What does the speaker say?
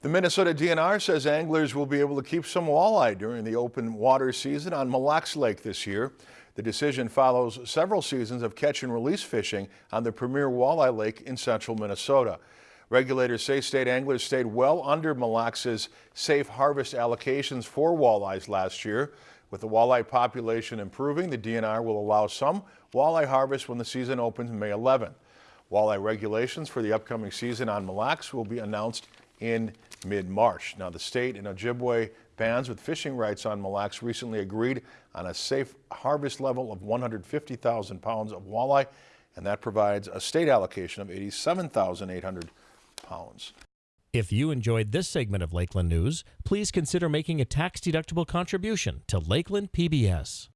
The Minnesota DNR says anglers will be able to keep some walleye during the open water season on Mille Lacs Lake this year. The decision follows several seasons of catch and release fishing on the premier walleye lake in central Minnesota. Regulators say state anglers stayed well under Mille Lacs' safe harvest allocations for walleyes last year. With the walleye population improving, the DNR will allow some walleye harvest when the season opens May 11. Walleye regulations for the upcoming season on Mille Lacs will be announced in mid-March. Now, the state and Ojibwe bands with fishing rights on Mille Lacs recently agreed on a safe harvest level of 150,000 pounds of walleye, and that provides a state allocation of 87,800 pounds. If you enjoyed this segment of Lakeland News, please consider making a tax-deductible contribution to Lakeland PBS.